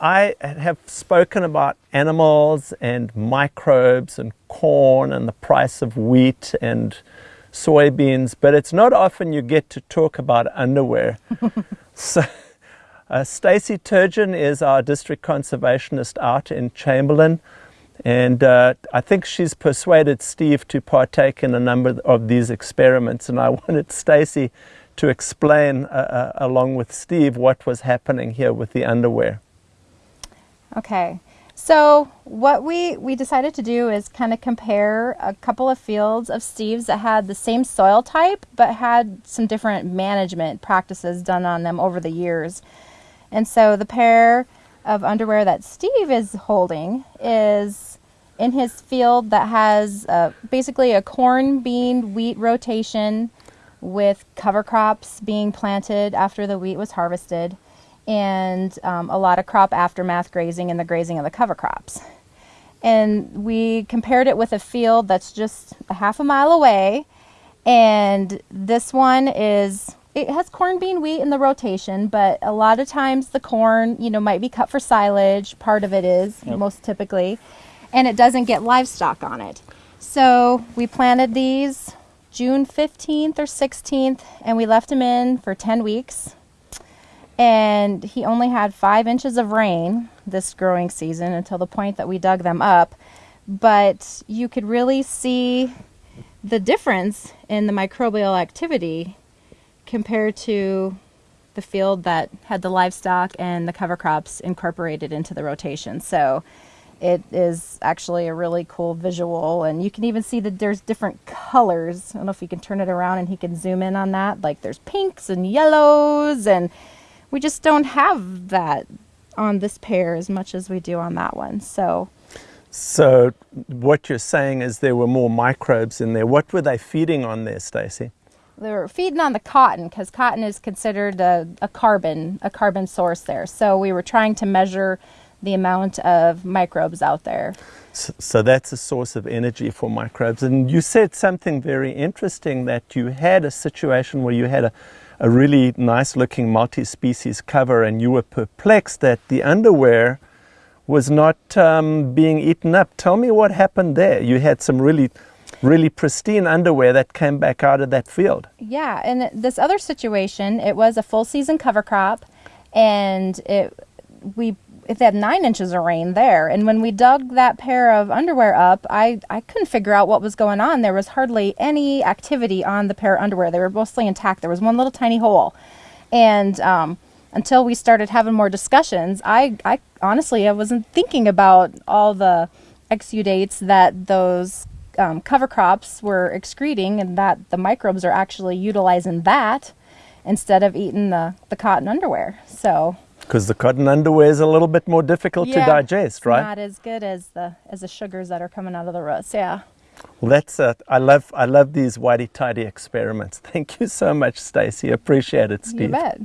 I have spoken about animals and microbes and corn and the price of wheat and soybeans, but it's not often you get to talk about underwear. so, uh, Stacey Turgeon is our district conservationist out in Chamberlain, and uh, I think she's persuaded Steve to partake in a number of these experiments, and I wanted Stacey to explain, uh, uh, along with Steve, what was happening here with the underwear. Okay, so what we, we decided to do is kind of compare a couple of fields of Steve's that had the same soil type, but had some different management practices done on them over the years. And so the pair of underwear that Steve is holding is in his field that has uh, basically a corn, bean, wheat rotation with cover crops being planted after the wheat was harvested and um, a lot of crop aftermath grazing and the grazing of the cover crops. And we compared it with a field that's just a half a mile away and this one is it has corn, bean, wheat in the rotation, but a lot of times the corn, you know, might be cut for silage. Part of it is, yep. most typically, and it doesn't get livestock on it. So we planted these June 15th or 16th, and we left them in for 10 weeks. And he only had five inches of rain this growing season until the point that we dug them up. But you could really see the difference in the microbial activity compared to the field that had the livestock and the cover crops incorporated into the rotation. So it is actually a really cool visual and you can even see that there's different colors. I don't know if you can turn it around and he can zoom in on that. Like there's pinks and yellows and we just don't have that on this pair as much as we do on that one. So so what you're saying is there were more microbes in there. What were they feeding on there, Stacey? They were feeding on the cotton because cotton is considered a, a carbon a carbon source there. So we were trying to measure the amount of microbes out there. So, so, that's a source of energy for microbes. And you said something very interesting that you had a situation where you had a, a really nice looking multi-species cover and you were perplexed that the underwear was not um, being eaten up. Tell me what happened there. You had some really really pristine underwear that came back out of that field. Yeah, and this other situation, it was a full season cover crop and it we it had nine inches of rain there. And when we dug that pair of underwear up, I, I couldn't figure out what was going on. There was hardly any activity on the pair of underwear. They were mostly intact. There was one little tiny hole. And um, until we started having more discussions, I, I honestly, I wasn't thinking about all the exudates that those um, cover crops were excreting and that the microbes are actually utilizing that instead of eating the, the cotton underwear. So because the cotton underwear is a little bit more difficult yeah, to digest, right? Not as good as the as the sugars that are coming out of the roots. Yeah. Well, that's uh, I love I love these whitey tidy experiments. Thank you so much, Stacey. Appreciate it, Steve. You bet.